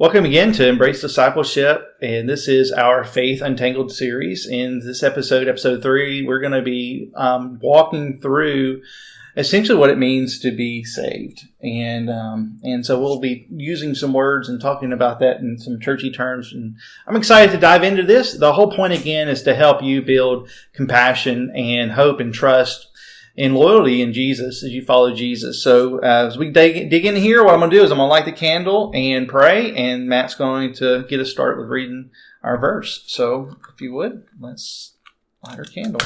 Welcome again to Embrace Discipleship, and this is our Faith Untangled series. In this episode, episode three, we're going to be um, walking through essentially what it means to be saved, and um, and so we'll be using some words and talking about that in some churchy terms. And I'm excited to dive into this. The whole point again is to help you build compassion and hope and trust and loyalty in Jesus as you follow Jesus. So uh, as we dig, dig in here, what I'm going to do is I'm going to light the candle and pray, and Matt's going to get us started with reading our verse. So if you would, let's light our candle.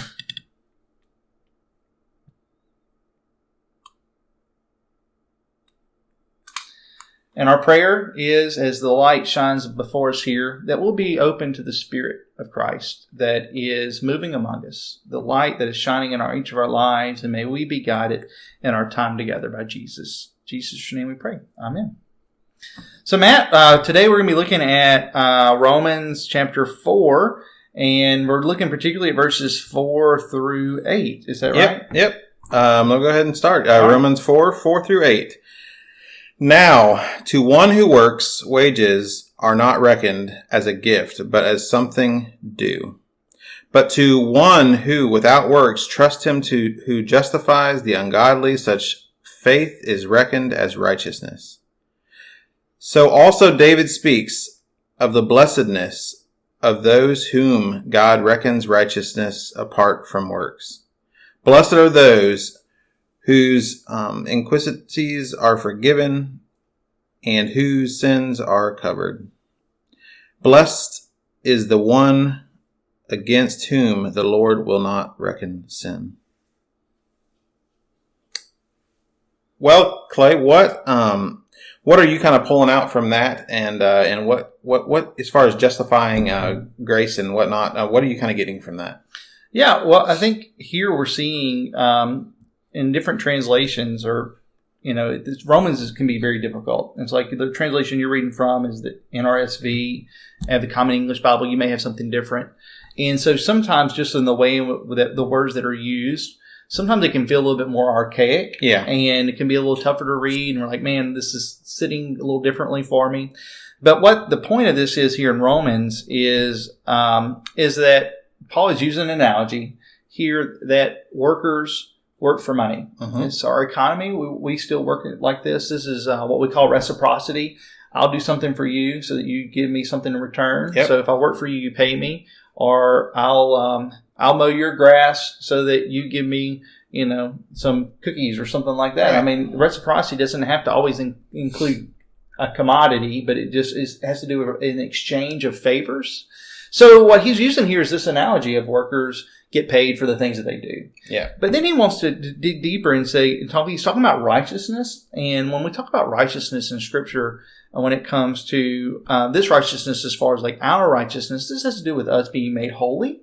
And our prayer is, as the light shines before us here, that we'll be open to the Spirit of Christ that is moving among us, the light that is shining in our, each of our lives, and may we be guided in our time together by Jesus. Jesus' name we pray. Amen. So, Matt, uh, today we're going to be looking at uh, Romans chapter 4, and we're looking particularly at verses 4 through 8. Is that Yep, right? yep. Um, I'll go ahead and start. Uh, Romans 4, 4 through 8. Now, to one who works, wages are not reckoned as a gift, but as something due. But to one who without works trust him to who justifies the ungodly, such faith is reckoned as righteousness. So also David speaks of the blessedness of those whom God reckons righteousness apart from works. Blessed are those whose um, iniquities are forgiven and whose sins are covered. Blessed is the one against whom the Lord will not reckon sin. Well, Clay, what um, what are you kind of pulling out from that, and uh, and what what what as far as justifying uh, grace and whatnot? Uh, what are you kind of getting from that? Yeah, well, I think here we're seeing um, in different translations, or you know, Romans is, can be very difficult. It's like the translation you're reading from is the NRSV, and the Common English Bible. You may have something different, and so sometimes just in the way that the words that are used, sometimes it can feel a little bit more archaic. Yeah. and it can be a little tougher to read. And we're like, man, this is sitting a little differently for me. But what the point of this is here in Romans is um, is that Paul is using an analogy here that workers work for money. Mhm. It's our economy. We, we still work like this. This is uh, what we call reciprocity. I'll do something for you so that you give me something in return. Yep. So if I work for you, you pay me, or I'll um, I'll mow your grass so that you give me you know some cookies or something like that. I mean, reciprocity doesn't have to always in, include a commodity, but it just is, has to do with an exchange of favors. So what he's using here is this analogy of workers get paid for the things that they do. Yeah. But then he wants to dig deeper and say, and talk, he's talking about righteousness. And when we talk about righteousness in Scripture, uh, when it comes to uh, this righteousness, as far as like our righteousness, this has to do with us being made holy.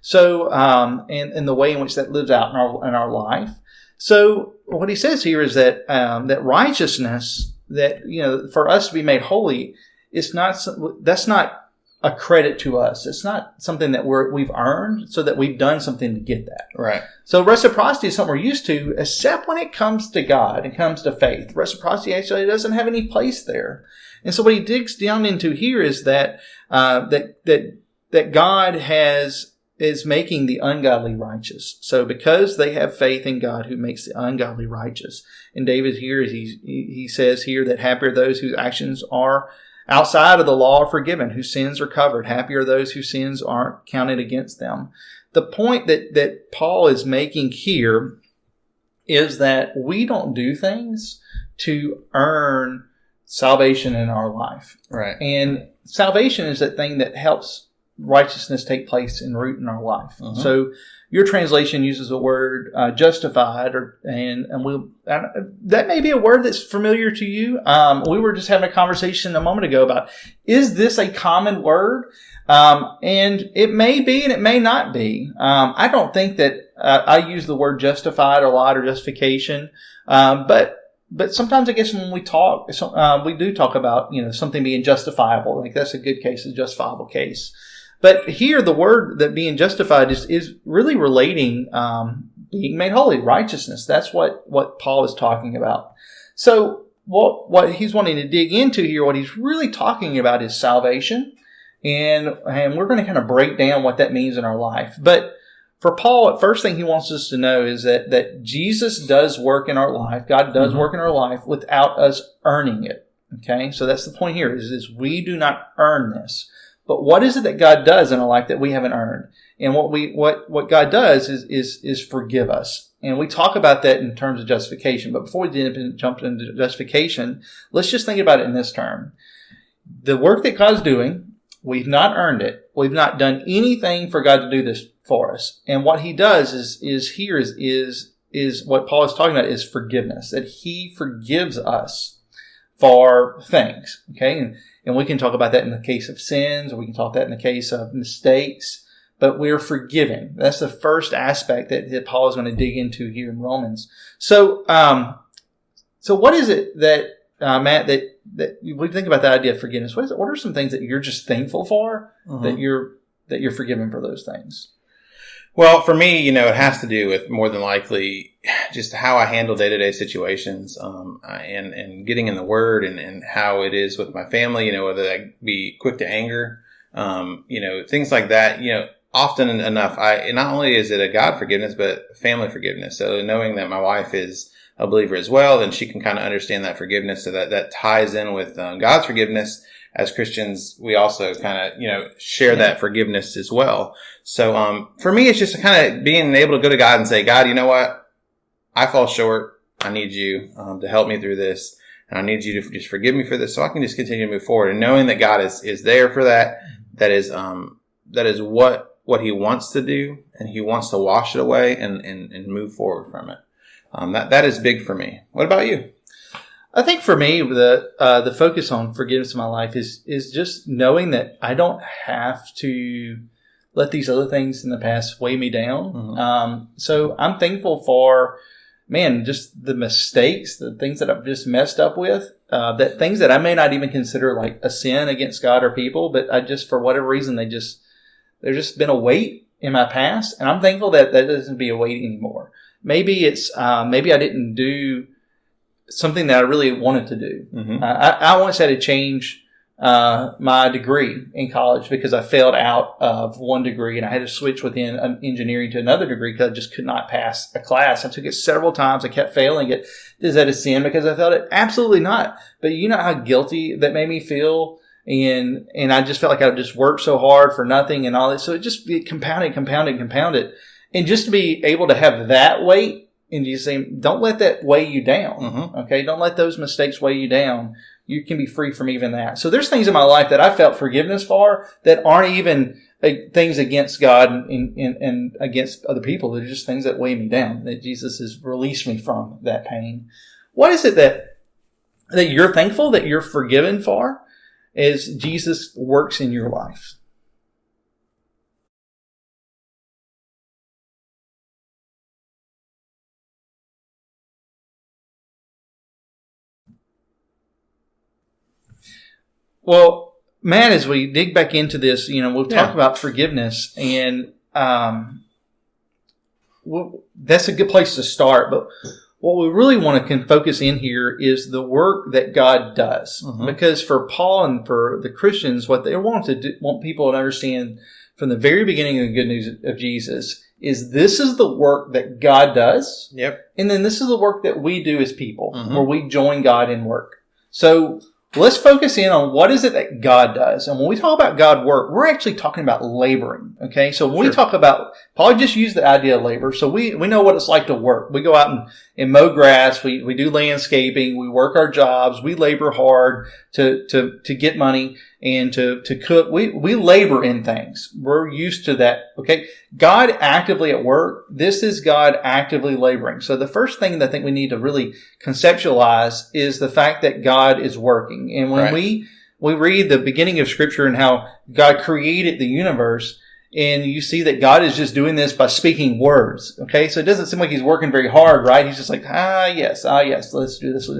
So, um, and, and the way in which that lives out in our in our life. So, what he says here is that um, that righteousness, that you know, for us to be made holy, it's not that's not a credit to us. It's not something that we're we've earned, so that we've done something to get that. Right. So reciprocity is something we're used to, except when it comes to God and comes to faith. Reciprocity actually doesn't have any place there. And so what he digs down into here is that uh, that that that God has is making the ungodly righteous. So because they have faith in God who makes the ungodly righteous. And David here he he says here that happier those whose actions are outside of the law are forgiven, whose sins are covered. Happy are those whose sins aren't counted against them the point that, that Paul is making here is that we don't do things to earn salvation in our life. Right. And salvation is that thing that helps righteousness take place and root in our life. Mhm. So your translation uses the word uh, justified, or and and uh, that may be a word that's familiar to you. Um, we were just having a conversation a moment ago about is this a common word? Um, and it may be, and it may not be. Um, I don't think that uh, I use the word justified a lot or justification, um, but but sometimes I guess when we talk, so, uh, we do talk about you know something being justifiable. Like that's a good case, a justifiable case. But here, the word that being justified is is really relating um, being made holy, righteousness. That's what what Paul is talking about. So what what he's wanting to dig into here, what he's really talking about is salvation, and and we're going to kind of break down what that means in our life. But for Paul, the first thing he wants us to know is that that Jesus does work in our life. God does Mhm. work in our life without us earning it. Okay, so that's the point here: is is we do not earn this. But what is it that God does in our life that we haven't earned? And what we what what God does is is is forgive us. And we talk about that in terms of justification. But before we jump into justification, let's just think about it in this term. The work that God's doing, we've not earned it. We've not done anything for God to do this for us. And what He does is is here is is is what Paul is talking about is forgiveness. That He forgives us for things. Okay, and, and we can talk about that in the case of sins, or we can talk that in the case of mistakes. But we're forgiven. That's the first aspect that, that Paul is going to dig into here in Romans. So, um, so what is it that uh, Matt that that we think about that idea of forgiveness? What is it? What are some things that you're just thankful for that you're that you're forgiven for those things? Well, for me, you know, it has to do with more than likely just how I handle day to day situations, um, and and getting in the Word, and, and how it is with my family. You know, whether I be quick to anger, um, you know, things like that. You know, often enough, I not only is it a God forgiveness, but family forgiveness. So knowing that my wife is a believer as well, then she can kind of understand that forgiveness. So that that ties in with um, God's forgiveness. As Christians, we also kind of you know share that forgiveness as well. So um, for me, it's just kind of being able to go to God and say, God, you know what? I fall short. I need you um, to help me through this. And I need you to just forgive me for this so I can just continue to move forward. And knowing that God is, is there for that, that is, um, that is what, what he wants to do. And he wants to wash it away and, and, and move forward from it. Um, that, that is big for me. What about you? I think for me, the uh, the focus on forgiveness in my life is is just knowing that I don't have to let these other things in the past weigh me down. Mhm. Um, so I'm thankful for, man, just the mistakes, the things that I've just messed up with, uh, that things that I may not even consider like a sin against God or people, but I just for whatever reason they just there's just been a weight in my past, and I'm thankful that that doesn't be a weight anymore. Maybe it's uh, maybe I didn't do something that I really wanted to do. Mm-hmm. Uh, I, I once had to change uh, my degree in college because I failed out of one degree and I had to switch within engineering to another degree because I just could not pass a class. I took it several times. I kept failing it. Is that a sin because I felt it? Absolutely not. But you know how guilty that made me feel. And, and I just felt like I just worked so hard for nothing and all that. So it just it compounded, compounded, compounded. And just to be able to have that weight and you say, don't let that weigh you down. Mhm. Okay. Don't let those mistakes weigh you down. You can be free from even that. So there's things in my life that I felt forgiveness for that aren't even uh, things against God and, and, and against other people. They're just things that weigh me down, that Jesus has released me from that pain. What is it that, that you're thankful that you're forgiven for as Jesus works in your life? Well, Matt, as we dig back into this, you know, we'll talk Yeah. about forgiveness, and um, well, that's a good place to start. But what we really want to can focus in here is the work that God does, Mhm. because for Paul and for the Christians, what they want to do, want people to understand from the very beginning of the good news of Jesus is this is the work that God does, Yep. and then this is the work that we do as people, Mhm. where we join God in work. So let's focus in on what is it that God does. And when we talk about God work, we're actually talking about laboring. Okay. So when we talk about, Paul just used the idea of labor. So we, we know what it's like to work. We go out and, and mow grass. We, we do landscaping. We work our jobs. We labor hard to, to, to get money and to, to cook. We, we labor in things. We're used to that. Okay. God actively at work. This is God actively laboring. So the first thing that I think we need to really conceptualize is the fact that God is working. And when Right. we, we read the beginning of scripture and how God created the universe, and you see that God is just doing this by speaking words. Okay. So it doesn't seem like he's working very hard, right? He's just like, ah, yes, ah, yes, let's do this.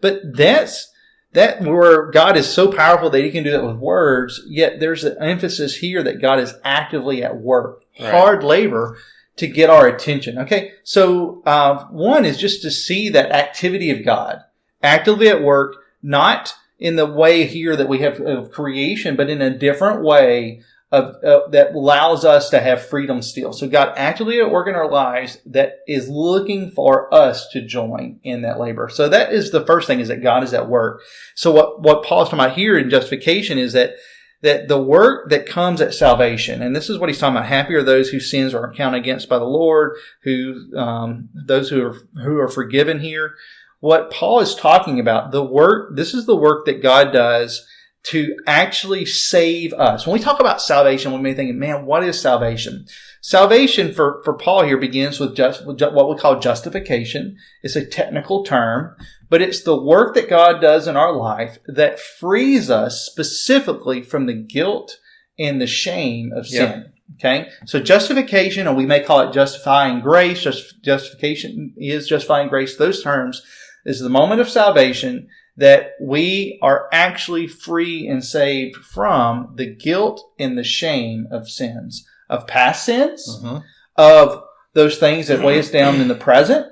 But that's, that where God is so powerful that he can do that with words, yet there's an emphasis here that God is actively at work, Right. hard labor to get our attention. Okay. So, uh, one is just to see that activity of God actively at work, not in the way here that we have of creation, but in a different way of uh, that allows us to have freedom still. So God actively at work in our lives that is looking for us to join in that labor. So that is the first thing is that God is at work. So what what Paul's talking about here in justification is that that the work that comes at salvation, and this is what he's talking about. Happy are those whose sins are counted against by the Lord, who um, those who are who are forgiven here. What Paul is talking about, the work. This is the work that God does to actually save us. When we talk about salvation, we may think, man, what is salvation? Salvation for, for Paul here begins with just what we call justification. It's a technical term, but it's the work that God does in our life that frees us specifically from the guilt and the shame of sin. Okay. So justification, or we may call it justifying grace, just, justification is justifying grace. Those terms is the moment of salvation that we are actually free and saved from the guilt and the shame of sins, of past sins, mm-hmm. of those things that weigh us down in the present,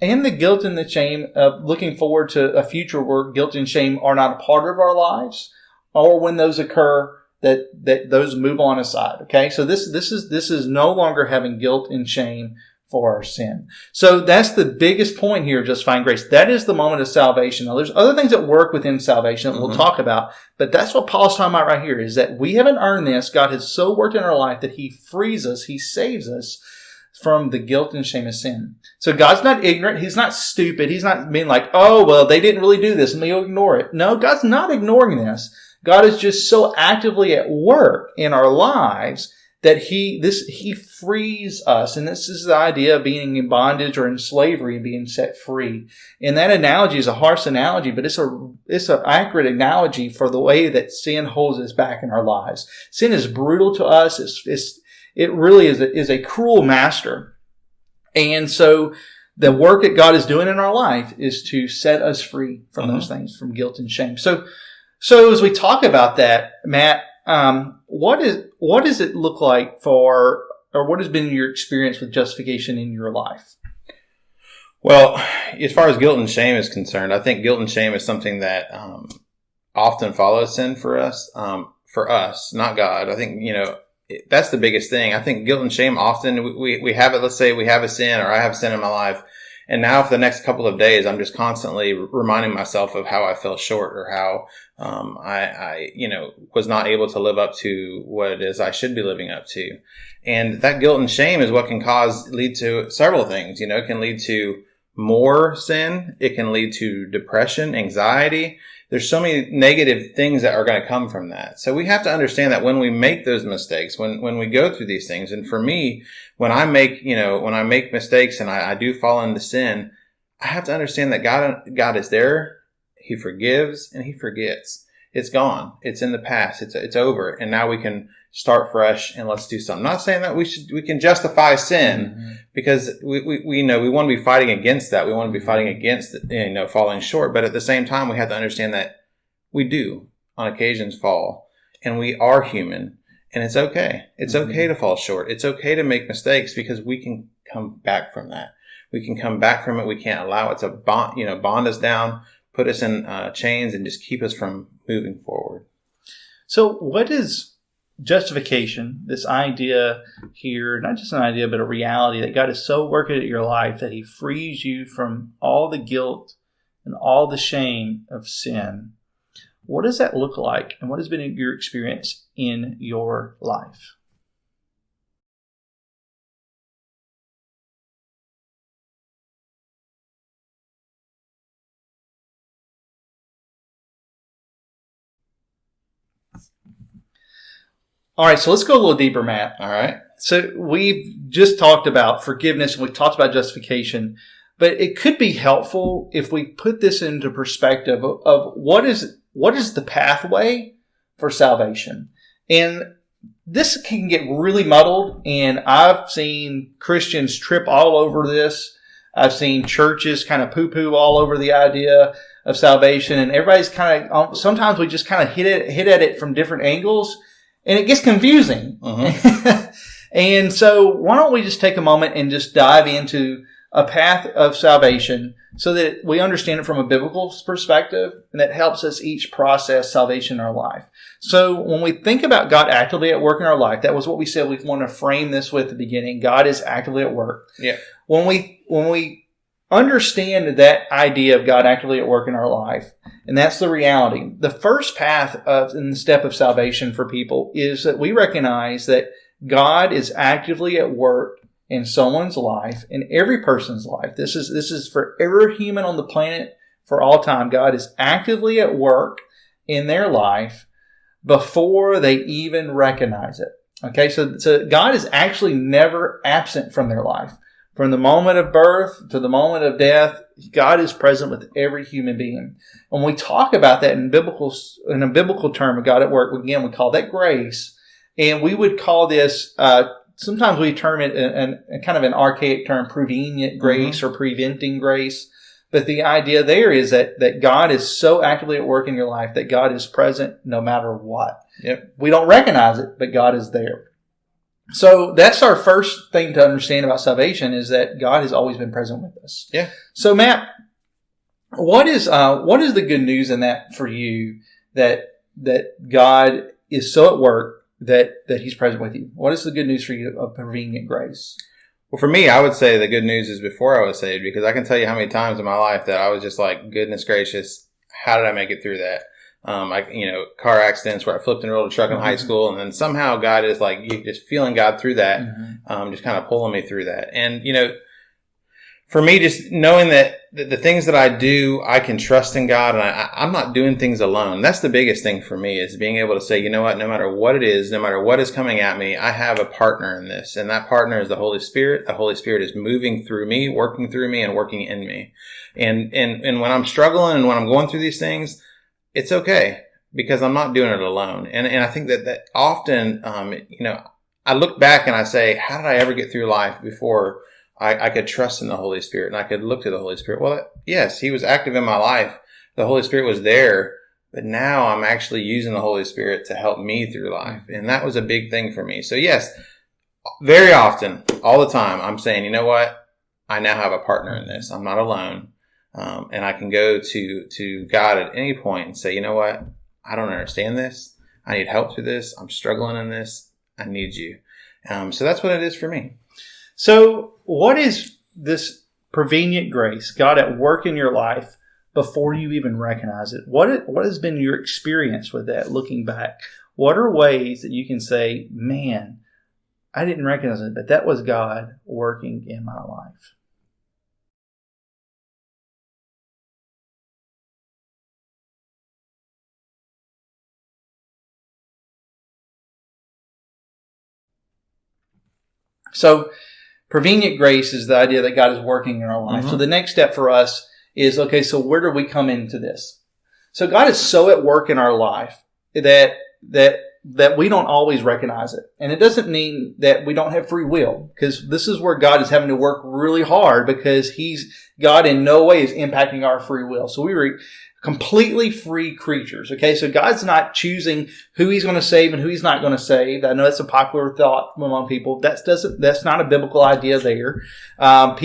and the guilt and the shame of looking forward to a future where guilt and shame are not a part of our lives, or when those occur, that that those move on aside. Okay, so this this is this is no longer having guilt and shame for our sin. So that's the biggest point here of justifying grace. That is the moment of salvation. Now, there's other things that work within salvation that mm-hmm. we'll talk about, but that's what Paul's talking about right here is that we haven't earned this. God has so worked in our life that he frees us, he saves us from the guilt and shame of sin. So God's not ignorant. He's not stupid. He's not being like, oh, well, they didn't really do this and they ignore it. No, God's not ignoring this. God is just so actively at work in our lives that he this he frees us. And this is the idea of being in bondage or in slavery and being set free. And that analogy is a harsh analogy but it's a it's an accurate analogy for the way that sin holds us back in our lives. Sin is brutal to us. It's, it's it really is a, is a cruel master. And so the work that god is doing in our life is to set us free from those mm-hmm. things from guilt and shame. So so as we talk about that matt um, what is what does it look like for, or what has been your experience with justification in your life? Well, as far as guilt and shame is concerned, I think guilt and shame is something that um, often follows sin for us. Um, for us, not God. I think you know that's the biggest thing. I think guilt and shame often we, we, we have it. Let's say we have a sin, or I have sin in my life, and now for the next couple of days, I'm just constantly reminding myself of how I fell short or how um, I, I, you know, was not able to live up to what it is I should be living up to. And that guilt and shame is what can cause, lead to several things. You know, it can lead to more sin. It can lead to depression, anxiety there's so many negative things that are going to come from that. So we have to understand that when we make those mistakes, when, when we go through these things, and for me, when I make, you know, when I make mistakes and I, I do fall into sin, I have to understand that God, God is there. He forgives and he forgets. It's gone. It's in the past. It's, it's over. And now we can start fresh and let's do something. I'm not saying that we should, we can justify sin mm-hmm. because we, we, we know we want to be fighting against that. We want to be fighting against, you know, falling short. But at the same time, we have to understand that we do on occasions fall and we are human and it's okay. It's mm-hmm. okay to fall short. It's okay to make mistakes because we can come back from that. We can come back from it. We can't allow it to bond, you know, bond us down, put us in uh, chains and just keep us from moving forward. So what is justification, this idea here, not just an idea, but a reality that God is so working at your life that He frees you from all the guilt and all the shame of sin. What does that look like, and what has been your experience in your life? All right, so let's go a little deeper, Matt. All right. So we've just talked about forgiveness and we've talked about justification, but it could be helpful if we put this into perspective of, of what is what is the pathway for salvation. And this can get really muddled, and I've seen Christians trip all over this. I've seen churches kind of poo poo all over the idea of salvation, and everybody's kind of sometimes we just kind of hit it hit at it from different angles and it gets confusing. Uh-huh. and so why don't we just take a moment and just dive into a path of salvation so that we understand it from a biblical perspective and that helps us each process salvation in our life. So when we think about God actively at work in our life, that was what we said we want to frame this with at the beginning. God is actively at work. Yeah. When we when we understand that idea of God actively at work in our life, and that's the reality. The first path of in the step of salvation for people is that we recognize that God is actively at work in someone's life, in every person's life. This is this is for every human on the planet for all time. God is actively at work in their life before they even recognize it. Okay, so so God is actually never absent from their life. From the moment of birth to the moment of death, God is present with every human being. When we talk about that in biblical in a biblical term of God at work, again we call that grace, and we would call this uh, sometimes we term it an, a kind of an archaic term, prevenient grace mm-hmm. or preventing grace. But the idea there is that, that God is so actively at work in your life that God is present no matter what. Yep. We don't recognize it, but God is there. So that's our first thing to understand about salvation is that God has always been present with us. Yeah. So Matt, what is uh, what is the good news in that for you that that God is so at work that that He's present with you. What is the good news for you of prevenient grace? Well, for me, I would say the good news is before I was saved because I can tell you how many times in my life that I was just like, goodness gracious, how did I make it through that? Um, I, you know, car accidents where I flipped and rolled a truck in mm-hmm. high school, and then somehow God is like, you just feeling God through that, mm-hmm. um, just kind of pulling me through that. And, you know, for me, just knowing that the, things that I do, I can trust in God and I, I'm not doing things alone. That's the biggest thing for me is being able to say, you know what, no matter what it is, no matter what is coming at me, I have a partner in this. And that partner is the Holy Spirit. The Holy Spirit is moving through me, working through me and working in me. And, and, and when I'm struggling and when I'm going through these things, it's okay because I'm not doing it alone. And, and I think that, that often, um, you know, I look back and I say, how did I ever get through life before I, I could trust in the Holy Spirit and I could look to the Holy Spirit. Well, yes, He was active in my life. The Holy Spirit was there, but now I'm actually using the Holy Spirit to help me through life. And that was a big thing for me. So yes, very often, all the time, I'm saying, you know what? I now have a partner in this. I'm not alone. Um, and I can go to, to God at any point and say, you know what? I don't understand this. I need help through this. I'm struggling in this. I need you. Um, so that's what it is for me. So, what is this prevenient grace, God at work in your life before you even recognize it? What, what has been your experience with that looking back? What are ways that you can say, man, I didn't recognize it, but that was God working in my life? So, Prevenient grace is the idea that God is working in our life. Mm-hmm. So the next step for us is okay, so where do we come into this? So God is so at work in our life that that that we don't always recognize it. And it doesn't mean that we don't have free will, because this is where God is having to work really hard because He's God in no way is impacting our free will. So we re, completely free creatures. Okay, so God's not choosing who He's going to save and who He's not going to save. I know that's a popular thought among people. That's doesn't that's not a biblical idea there. Um,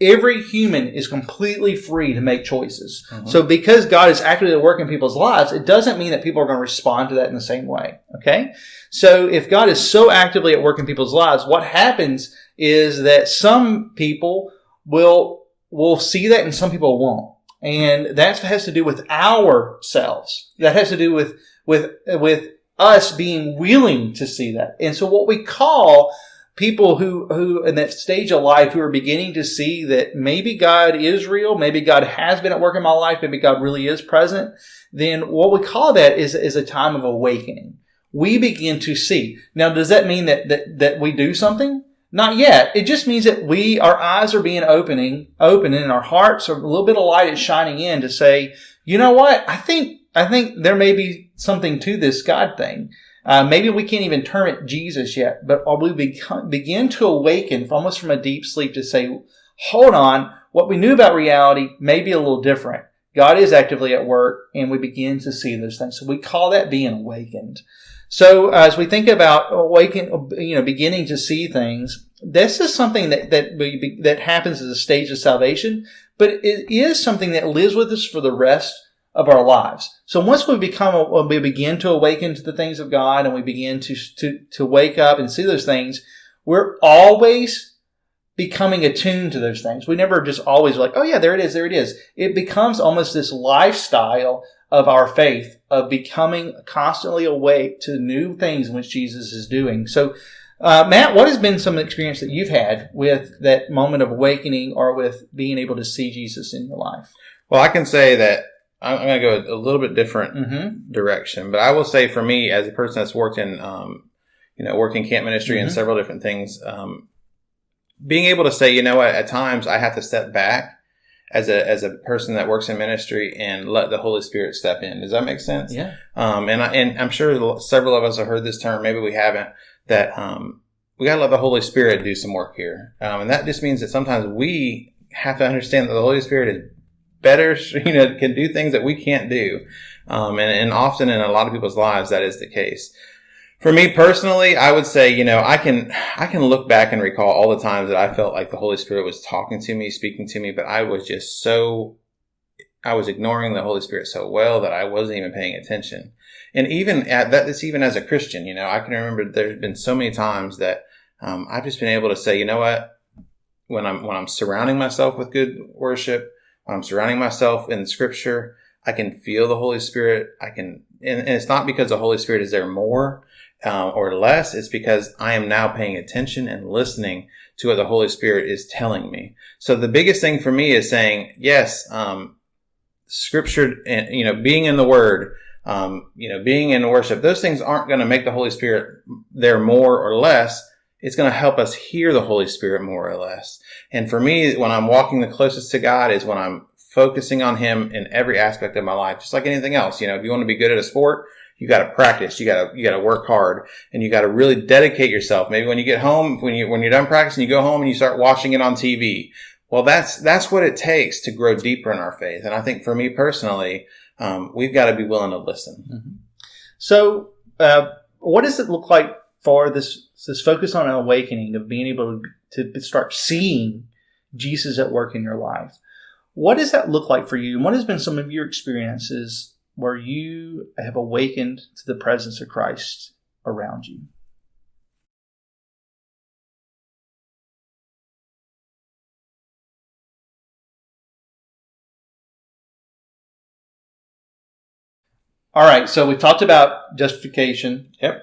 every human is completely free to make choices. Mm-hmm. So because God is actively working in people's lives, it doesn't mean that people are going to respond to that in the same way. Okay, so if God is so actively at work in people's lives, what happens is that some people will will see that and some people won't. And that has to do with ourselves. That has to do with, with, with us being willing to see that. And so what we call people who, who in that stage of life who are beginning to see that maybe God is real, maybe God has been at work in my life, maybe God really is present, then what we call that is, is a time of awakening. We begin to see. Now, does that mean that, that, that we do something? Not yet. It just means that we, our eyes are being opening, open and our hearts are a little bit of light is shining in to say, you know what? I think, I think there may be something to this God thing. Uh, maybe we can't even term it Jesus yet, but we become, begin to awaken almost from a deep sleep to say, hold on, what we knew about reality may be a little different. God is actively at work and we begin to see those things. So we call that being awakened. So uh, as we think about awaken, you know, beginning to see things, this is something that that we, that happens as a stage of salvation, but it is something that lives with us for the rest of our lives. So once we become, when we begin to awaken to the things of God and we begin to, to, to wake up and see those things, we're always becoming attuned to those things. We never just always like, oh yeah, there it is, there it is. It becomes almost this lifestyle of our faith of becoming constantly awake to new things which Jesus is doing. So, uh, Matt, what has been some experience that you've had with that moment of awakening or with being able to see Jesus in your life? Well, I can say that I'm going to go a little bit different Mm-hmm. direction, but I will say for me, as a person that's worked in, um, you know, working camp ministry and Mhm. several different things, um, being able to say, you know what, at times I have to step back as a as a person that works in ministry and let the Holy Spirit step in. Does that make sense? Yeah. Um, and I, and I'm sure several of us have heard this term. Maybe we haven't. That um, we got to let the Holy Spirit do some work here, um, and that just means that sometimes we have to understand that the Holy Spirit is better, you know, can do things that we can't do, um, and, and often in a lot of people's lives that is the case. For me personally, I would say, you know, I can I can look back and recall all the times that I felt like the Holy Spirit was talking to me, speaking to me, but I was just so I was ignoring the Holy Spirit so well that I wasn't even paying attention. And even at that, this even as a Christian, you know, I can remember there's been so many times that um, I've just been able to say, you know what, when I'm when I'm surrounding myself with good worship, when I'm surrounding myself in Scripture, I can feel the Holy Spirit. I can, and, and it's not because the Holy Spirit is there more uh, or less. It's because I am now paying attention and listening to what the Holy Spirit is telling me. So the biggest thing for me is saying, yes, um, scripture and you know being in the word um, you know being in worship those things aren't going to make the holy spirit there more or less it's going to help us hear the holy spirit more or less and for me when i'm walking the closest to god is when i'm focusing on him in every aspect of my life just like anything else you know if you want to be good at a sport you got to practice you got to you got to work hard and you got to really dedicate yourself maybe when you get home when you when you're done practicing you go home and you start watching it on tv well, that's that's what it takes to grow deeper in our faith, and I think for me personally, um, we've got to be willing to listen. So, uh, what does it look like for this this focus on an awakening of being able to, to start seeing Jesus at work in your life? What does that look like for you? And what has been some of your experiences where you have awakened to the presence of Christ around you? All right, so we talked about justification. Yep.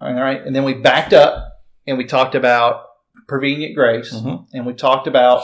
All right, and then we backed up and we talked about prevenient grace, Mhm. and we talked about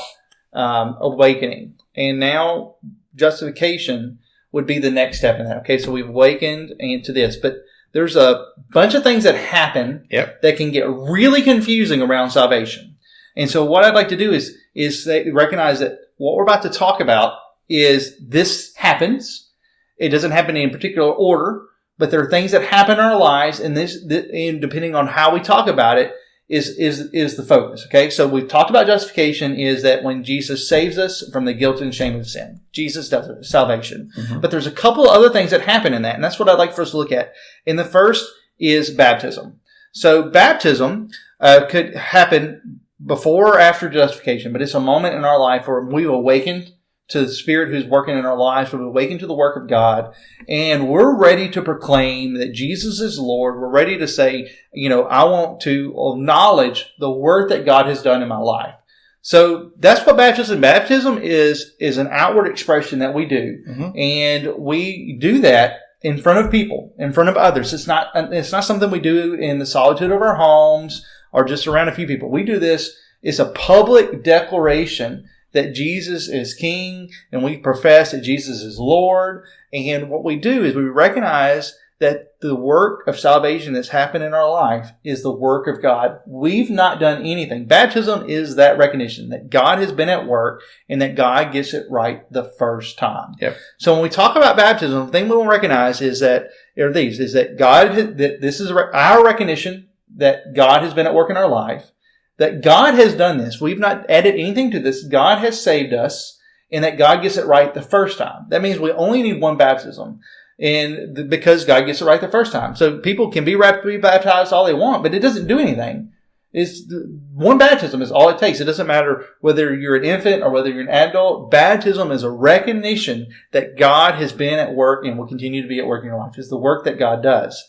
um, awakening, and now justification would be the next step in that. Okay, so we've awakened into this, but there's a bunch of things that happen Yep. that can get really confusing around salvation. And so what I'd like to do is is say, recognize that what we're about to talk about is this happens. It doesn't happen in a particular order, but there are things that happen in our lives, and this, th- and depending on how we talk about it, is is is the focus. Okay, so we've talked about justification is that when Jesus saves us from the guilt and shame of sin, Jesus does it, salvation. Mhm. But there's a couple other things that happen in that, and that's what I'd like for us to look at. And the first is baptism. So baptism uh, could happen before or after justification, but it's a moment in our life where we've awakened to the Spirit who's working in our lives, we've awakened to the work of God, and we're ready to proclaim that Jesus is Lord. We're ready to say, you know, I want to acknowledge the work that God has done in my life. So that's what baptism. Baptism is is an outward expression that we do, Mhm. and we do that in front of people, in front of others. It's not it's not something we do in the solitude of our homes or just around a few people. We do this. It's a public declaration that Jesus is King, and we profess that Jesus is Lord. And what we do is we recognize that the work of salvation that's happened in our life is the work of God. We've not done anything. Baptism is that recognition that God has been at work and that God gets it right the first time. Yep. So when we talk about baptism, the thing we will recognize is that are these is that God that this is our recognition that God has been at work in our life, that God has done this. We've not added anything to this. God has saved us, and that God gets it right the first time. That means we only need one baptism, and because God gets it right the first time. So people can be, baptized all they want, but it doesn't do anything. is one baptism is all it takes. It doesn't matter whether you're an infant or whether you're an adult. Baptism is a recognition that God has been at work and will continue to be at work in your life. It's the work that God does.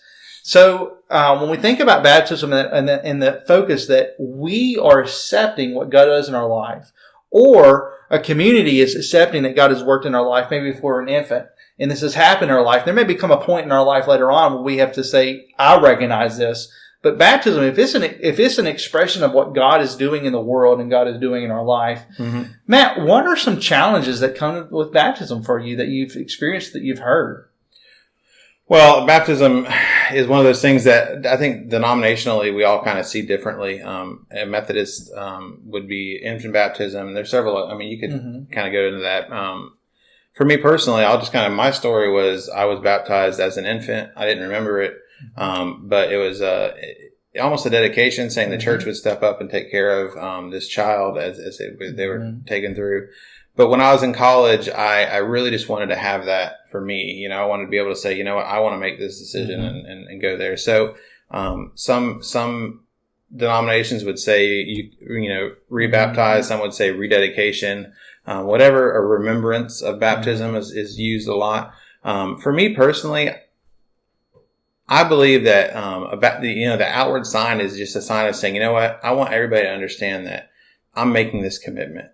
So uh, when we think about baptism and the, and the focus that we are accepting what God does in our life, or a community is accepting that God has worked in our life, maybe if we're an infant and this has happened in our life, there may become a point in our life later on where we have to say, I recognize this. But baptism, if it's an if it's an expression of what God is doing in the world and God is doing in our life, mm-hmm. Matt, what are some challenges that come with baptism for you that you've experienced that you've heard? Well, baptism is one of those things that I think denominationally we all kind of see differently. Um, a Methodist um, would be infant baptism. There's several. I mean, you could mm-hmm. kind of go into that. Um, for me personally, I'll just kind of my story was I was baptized as an infant. I didn't remember it, um, but it was uh, almost a dedication, saying the mm-hmm. church would step up and take care of um, this child as, as it, they were mm-hmm. taken through. But when I was in college, I, I really just wanted to have that for me. You know, I wanted to be able to say, you know what, I want to make this decision mm-hmm. and, and, and, go there. So um, some some denominations would say you you know rebaptize. Mm-hmm. Some would say rededication. Um, whatever a remembrance of baptism is, is used a lot. Um, for me personally, I believe that um, about the you know the outward sign is just a sign of saying, you know what, I want everybody to understand that I'm making this commitment,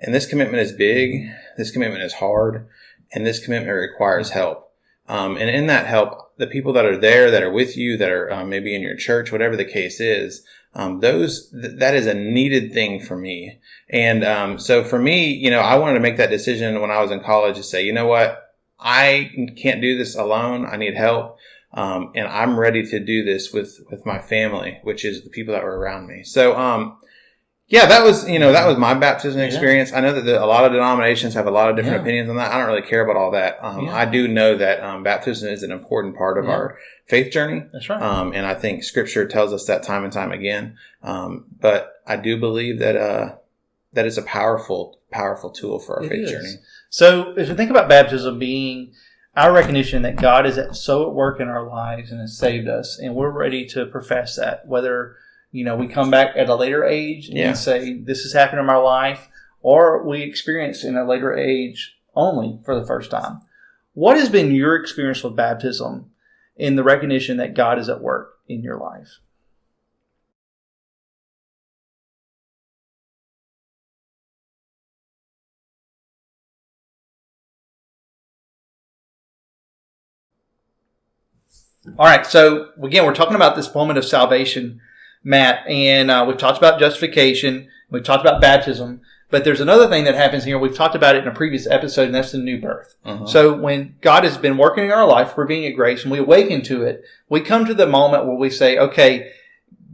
and this commitment is big, this commitment is hard, and this commitment requires help. Um, and in that help, the people that are there, that are with you, that are um, maybe in your church, whatever the case is, um, those th- that is a needed thing for me. And um, so for me, you know, I wanted to make that decision when I was in college to say, you know what, I can't do this alone. I need help. Um, and I'm ready to do this with with my family, which is the people that were around me. So, um, yeah, that was you know that was my baptism experience. Yeah. I know that the, a lot of denominations have a lot of different yeah. opinions on that. I don't really care about all that. Um, yeah. I do know that um, baptism is an important part of our faith journey. That's right. Um, and I think Scripture tells us that time and time again. Um, but I do believe that uh, that is a powerful, powerful tool for our it faith is. journey. So, if you think about baptism being our recognition that God is at, so at work in our lives and has saved us, and we're ready to profess that, whether you know, we come back at a later age yeah. and say, this has happened in my life, or we experience in a later age only for the first time. What has been your experience with baptism in the recognition that God is at work in your life? All right, so again, we're talking about this moment of salvation Matt, and uh, we've talked about justification. We've talked about baptism. But there's another thing that happens here. We've talked about it in a previous episode, and that's the new birth. Uh-huh. So when God has been working in our life, we're being at grace, and we awaken to it, we come to the moment where we say, okay,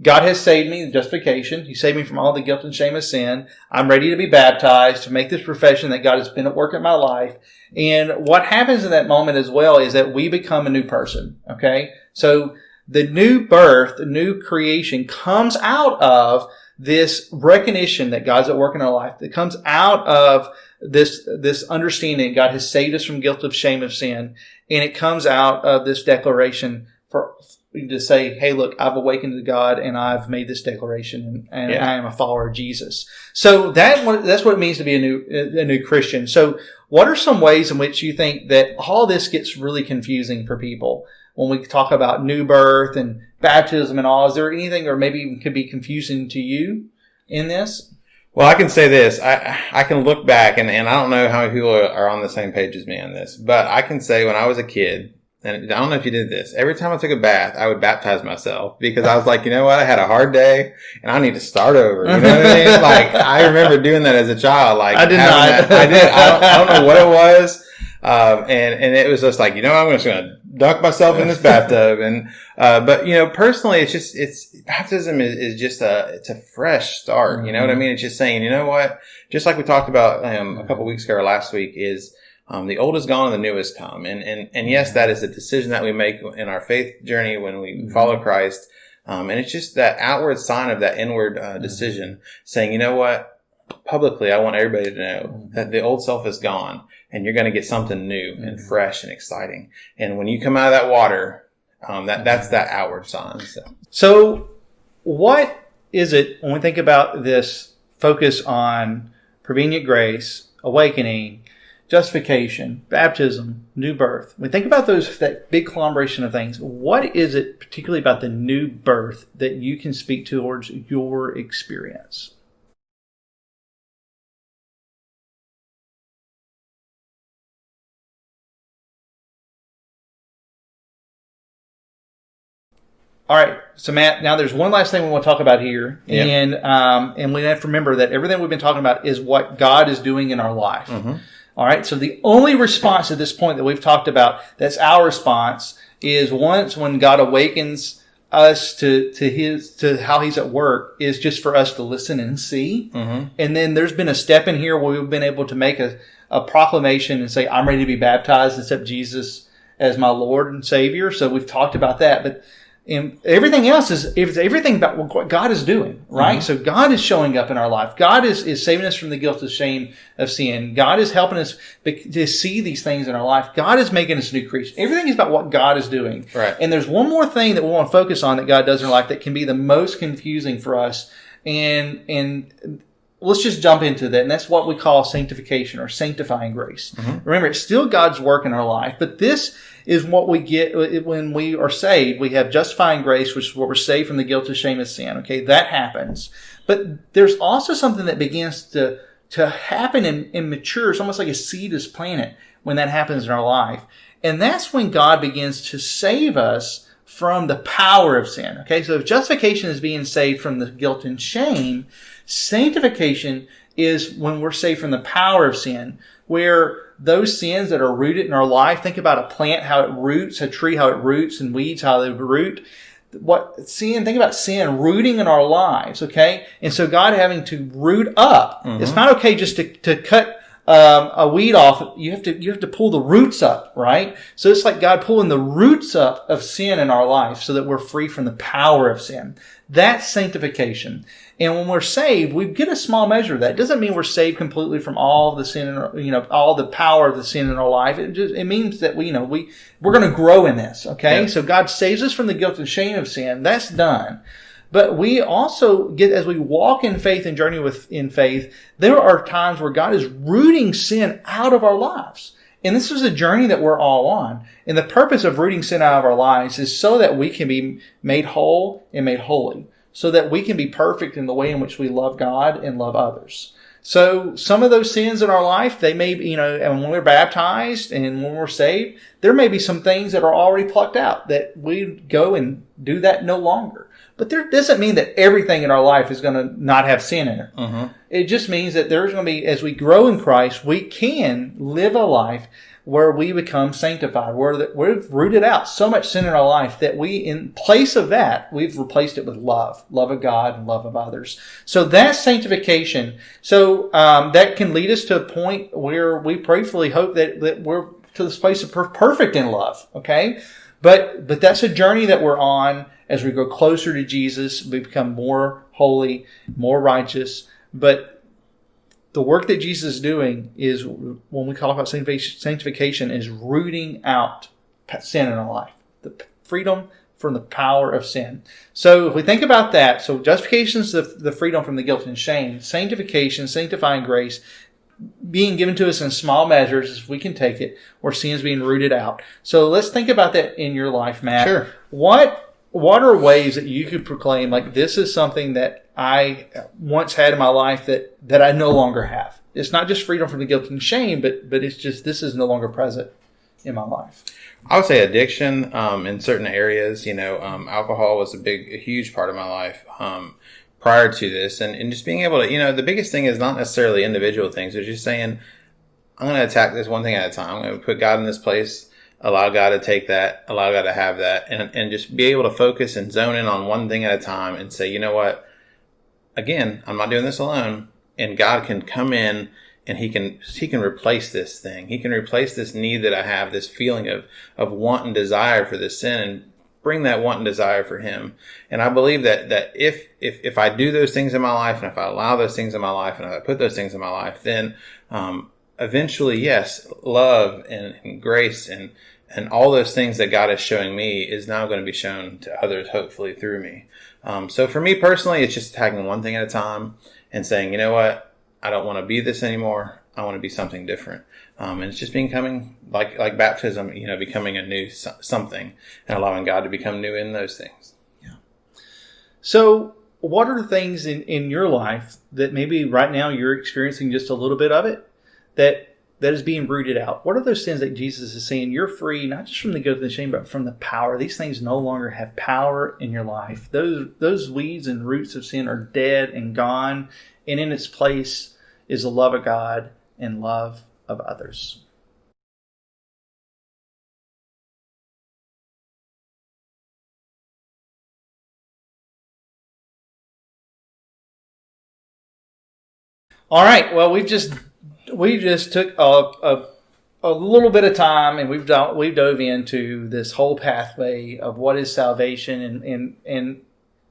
God has saved me, justification. He saved me from all the guilt and shame of sin. I'm ready to be baptized, to make this profession that God has been at work in my life. And what happens in that moment as well is that we become a new person. Okay? So the new birth, the new creation comes out of this recognition that God's at work in our life. That comes out of this, this understanding God has saved us from guilt of shame of sin. And it comes out of this declaration for, to say, hey, look, I've awakened to God and I've made this declaration and, and yeah. I am a follower of Jesus. So that that's what it means to be a new a new Christian. So what are some ways in which you think that all this gets really confusing for people? When we talk about new birth and baptism and all. Is there anything or maybe could be confusing to you in this? Well, I can say this. I I can look back and, and I don't know how many people are on the same page as me on this, but I can say when I was a kid, and I don't know if you did this, every time I took a bath, I would baptize myself because I was like, you know what? I had a hard day and I need to start over. You know what I mean? Like, I remember doing that as a child. Like, I did not. That, I did. I don't, I don't know what it was. Um, and, and it was just like, you know, I'm just going to dunk myself in this bathtub. And, uh, but you know, personally, it's just, it's baptism is, is just a, it's a fresh start. You know what I mm-hmm. mean? It's just saying, you know what? Just like we talked about, um, a couple weeks ago or last week is, um, the old is gone and the new has come. And, and, and yes, that is a decision that we make in our faith journey when we mm-hmm. follow Christ. Um, and it's just that outward sign of that inward uh, mm-hmm. decision saying, you know what? Publicly, I want everybody to know that the old self is gone and you're going to get something new and mm-hmm. fresh and exciting. And when you come out of that water, um, that that's that outward sign. So. so, what is it when we think about this focus on prevenient grace, awakening, justification, baptism, new birth. When we think about those that big conglomeration of things, what is it particularly about the new birth that you can speak towards your experience? All right, so Matt. Now there's one last thing we want to talk about here, and um, and we have to remember that everything we've been talking about is what God is doing in our life. All right. So the only response at this point that we've talked about that's our response is once when God awakens us to to his to how he's at work is just for us to listen and see. And then there's been a step in here where we've been able to make a, a proclamation and say, I'm ready to be baptized, and accept Jesus as my Lord and Savior. So we've talked about that. But and everything else is it's everything about what God is doing, right? Mm-hmm. So God is showing up in our life. God is, is saving us from the guilt and shame of sin. God is helping us to see these things in our life. God is making us new creatures. Everything is about what God is doing. Right. And there's one more thing that we want to focus on that God does in our life that can be the most confusing for us. And and let's just jump into that. And that's what we call sanctification or sanctifying grace. Mm-hmm. Remember, it's still God's work in our life, but this is what we get uh, when we are saved. We have justifying grace, which is what we're saved from the guilt and shame of sin. Okay, that happens. But there's also something that begins to, to happen and, and mature. It's almost like a seed is planted when that happens in our life. And that's when God begins to save us from the power of sin. Okay, so if justification is being saved from the guilt and shame, sanctification is when we're saved from the power of sin, where those sins that are rooted in our life, think about a plant, how it roots, a tree, how it roots, and weeds, how they root. What sin, think about sin rooting in our lives, okay? And so God having to root up. It's not okay just to, to cut um, a weed off, you have to you have to pull the roots up, right? So it's like God pulling the roots up of sin in our life, so that we're free from the power of sin. That's sanctification. And when we're saved, we get a small measure of that. It doesn't mean we're saved completely from all the sin, in our, you know, all the power of the sin in our life. It just it means that we, you know, we we're going to grow in this. Okay, Yeah. so God saves us from the guilt and shame of sin. That's done. But we also get, as we walk in faith and journey with, in faith, there are times where God is rooting sin out of our lives. And this is a journey that we're all on. And the purpose of rooting sin out of our lives is so that we can be made whole and made holy. So that we can be perfect in the way in which we love God and love others. So some of those sins in our life, they may you know, and when we're baptized and when we're saved, there may be some things that are already plucked out that we go and do that no longer. But there doesn't mean that everything in our life is going to not have sin in it. Uh-huh. It just means that there's going to be, as we grow in Christ, we can live a life where we become sanctified, where we've rooted out so much sin in our life that we, in place of that, we've replaced it with love, love of God and love of others. So that's sanctification. So um, that can lead us to a point where we prayerfully hope that, that we're to this place of per- perfect in love. Okay, but but that's a journey that we're on as we grow closer to Jesus. We become more holy, more righteous. But the work that Jesus is doing is when we talk about sanctification, is rooting out sin in our life, the freedom from the power of sin. So if we think about that, so justification is the, the freedom from the guilt and shame. Sanctification, sanctifying grace, being given to us in small measures as we can take it, where sin is being rooted out. So let's think about that in your life, Matt. Sure. What what are ways that you could proclaim like this is something that I once had in my life that that I no longer have? It's not just freedom from the guilt and shame, but but it's just this is no longer present in my life. I would say addiction um, in certain areas. You know, um, alcohol was a big, a huge part of my life um, prior to this, and, and just being able to, you know, the biggest thing is not necessarily individual things. It's just saying, I'm going to attack this one thing at a time. I'm going to put God in this place, allow God to take that, allow God to have that, and and just be able to focus and zone in on one thing at a time, and say, you know what? Again, I'm not doing this alone, and God can come in and he can he can replace this thing. He can replace this need that I have, this feeling of of want and desire for this sin, and bring that want and desire for Him. And I believe that that if if if I do those things in my life, and if I allow those things in my life, and if I put those things in my life, then um, eventually, yes, love and, and grace and and all those things that God is showing me is now going to be shown to others, hopefully through me. Um, so for me personally, it's just tackling one thing at a time and saying, you know what, I don't want to be this anymore. I want to be something different. Um, and it's just becoming like like baptism, you know, becoming a new something and allowing God to become new in those things. Yeah. So, what are the things in in your life that maybe right now you're experiencing just a little bit of it that that is being rooted out? What are those sins that Jesus is saying you're free, not just from the guilt and the shame, but from the power? These things no longer have power in your life. Those those weeds and roots of sin are dead and gone, and in its place is the love of God and love of others. All right. Well, we've just we just took a, a, a little bit of time and we've done, we've dove into this whole pathway of what is salvation and and and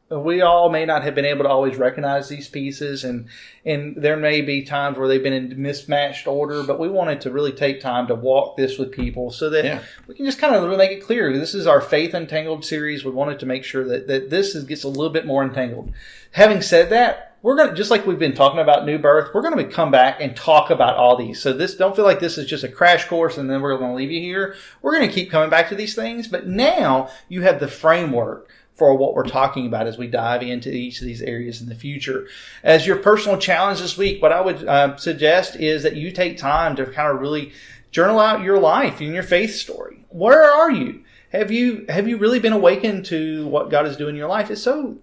we all may not have been able to always recognize these pieces and and there may be times where they've been in mismatched order but we wanted to really take time to walk this with people so that yeah. we can just kind of make it clear. This is our faith untangled series. We wanted to make sure that, that this is, gets a little bit more entangled. Having said that we're going to just like we've been talking about new birth we're going to come back and talk about all these so this don't feel like this is just a crash course and then we're going to leave you here we're going to keep coming back to these things but now you have the framework for what we're talking about as we dive into each of these areas in the future. As your personal challenge this week, what I would uh, suggest is that you take time to kind of really journal out your life and your faith story. Where are you? Have you have you really been awakened to what God is doing in your life? It's so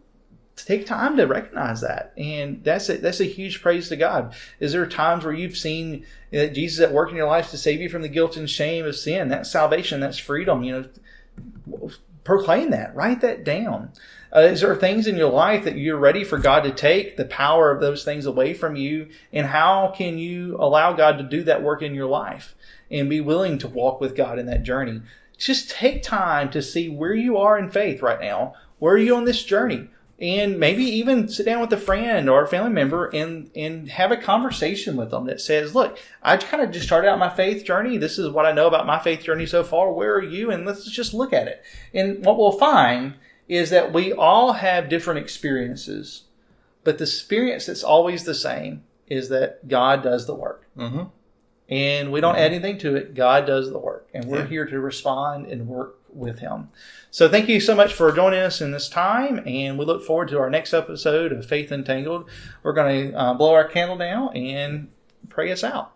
take time to recognize that, and that's a, that's a huge praise to God. Is there times where you've seen that Jesus at work in your life to save you from the guilt and shame of sin? That's salvation. That's freedom. You know, proclaim that, write that down. Uh, is there things in your life that you're ready for God to take the power of those things away from you? And how can you allow God to do that work in your life and be willing to walk with God in that journey? Just take time to see where you are in faith right now. Where are you on this journey? And maybe even sit down with a friend or a family member and and have a conversation with them that says, "Look, I kind of just started out my faith journey. This is what I know about my faith journey so far. Where are you? And let's just look at it." And what we'll find is that we all have different experiences, but the experience that's always the same is that God does the work. Mm-hmm. And we don't mm-hmm. add anything to it. God does the work. And we're yeah. here to respond and work with him. So thank you so much for joining us in this time, and we look forward to our next episode of Faith Untangled. We're going to uh, blow our candle now and pray us out.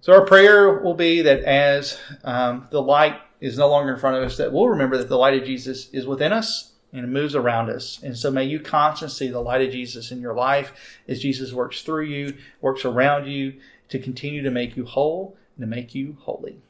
So our prayer will be that as um, the light is no longer in front of us, that we'll remember that the light of Jesus is within us and moves around us. And so may you constantly see the light of Jesus in your life as Jesus works through you, works around you, to continue to make you whole and to make you holy.